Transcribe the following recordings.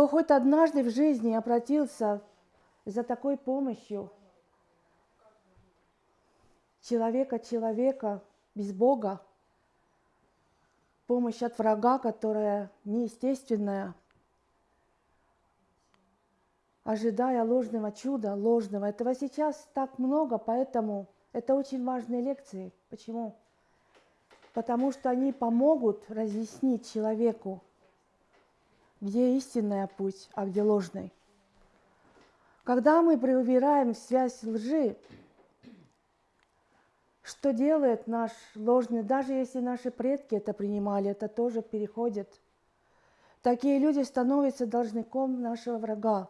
Кто хоть однажды в жизни обратился за такой помощью человека человека без Бога, помощь от врага, которая неестественная, ожидая ложного чуда, ложного. Этого сейчас так много, поэтому это очень важные лекции. Почему? Потому что они помогут разъяснить человеку, где истинная путь, а где ложный. Когда мы преувираем связь лжи, что делает наш ложный, даже если наши предки это принимали, это тоже переходит. Такие люди становятся должником нашего врага.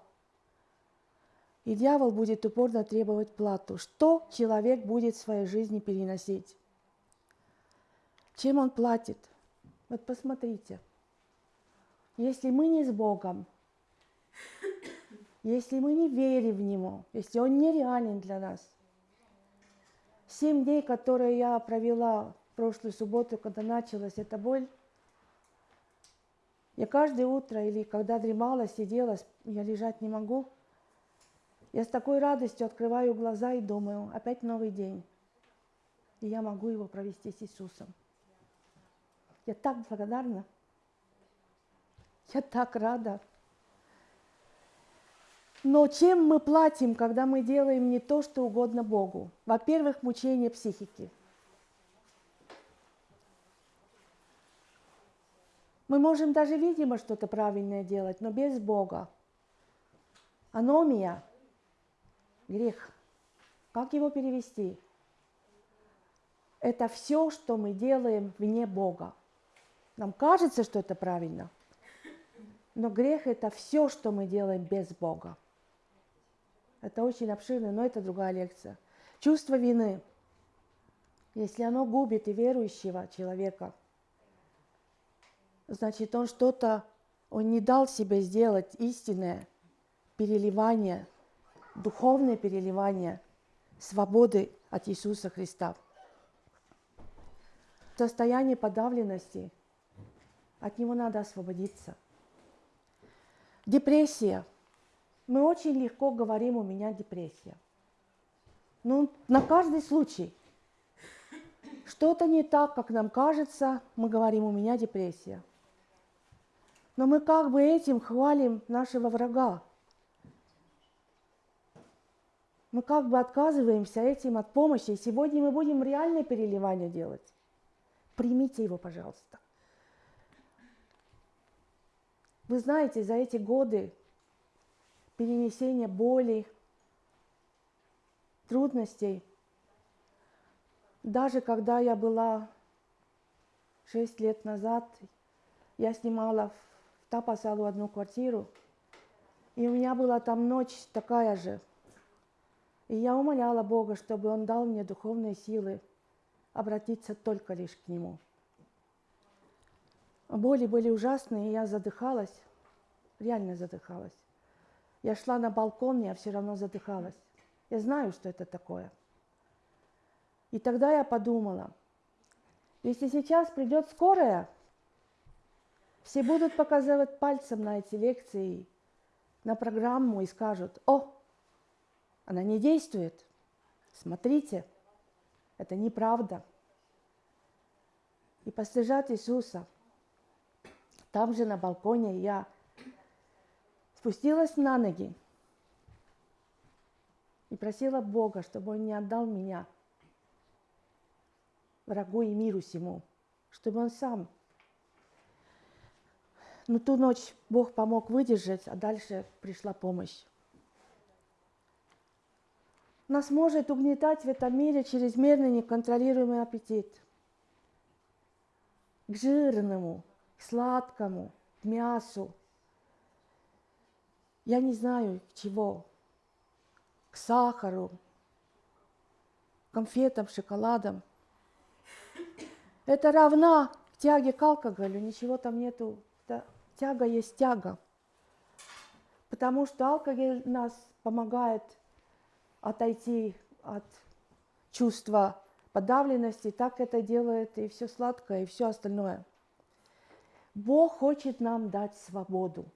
И дьявол будет упорно требовать плату. Что человек будет в своей жизни переносить? Чем он платит? Вот посмотрите. Если мы не с Богом, если мы не верим в Него, если Он нереален для нас, семь дней, которые я провела в прошлую субботу, когда началась эта боль, я каждое утро или когда дремала, сидела, я лежать не могу – я с такой радостью открываю глаза и думаю, опять новый день. И я могу его провести с Иисусом. Я так благодарна. Я так рада. Но чем мы платим, когда мы делаем не то, что угодно Богу? Во-первых, мучение психики. Мы можем даже, видимо, что-то правильное делать, но без Бога. Аномия – грех. Как его перевести? Это все, что мы делаем вне Бога. Нам кажется, что это правильно. Но грех – это все, что мы делаем без Бога. Это очень обширно, но это другая лекция. Чувство вины. Если оно губит и верующего человека, значит, он что-то, он не дал себе сделать истинное переливание – духовное переливание свободы от Иисуса Христа. Состояние подавленности, от него надо освободиться. Депрессия. Мы очень легко говорим, у меня депрессия. Ну, на каждый случай. Что-то не так, как нам кажется, мы говорим, у меня депрессия. Но мы как бы этим хвалим нашего врага, мы как бы отказываемся этим от помощи. И сегодня мы будем реальное переливание делать. Примите его, пожалуйста. Вы знаете, за эти годы перенесения боли, трудностей, даже когда я была 6 лет назад, я снимала в Тапасалу одну квартиру, и у меня была там ночь такая же – и я умоляла Бога, чтобы Он дал мне духовные силы обратиться только лишь к Нему. Боли были ужасные, и я задыхалась, реально задыхалась. Я шла на балкон, я все равно задыхалась. Я знаю, что это такое. И тогда я подумала, если сейчас придет скорая, все будут показывать пальцем на эти лекции, на программу и скажут, о, она не действует. Смотрите, это неправда. И постыжат Иисуса. Там же на балконе я спустилась на ноги и просила Бога, чтобы Он не отдал меня врагу и миру всему, чтобы Он сам. Но ту ночь Бог помог выдержать, а дальше пришла помощь. Нас может угнетать в этом мире чрезмерный неконтролируемый аппетит. К жирному, к сладкому, к мясу. Я не знаю к чего. К сахару, конфетам, шоколадам. Это равна тяге к алкоголю, ничего там нету. Тяга есть тяга. Потому что алкоголь нас помогает – отойти от чувства подавленности, так это делает и все сладкое, и все остальное. Бог хочет нам дать свободу.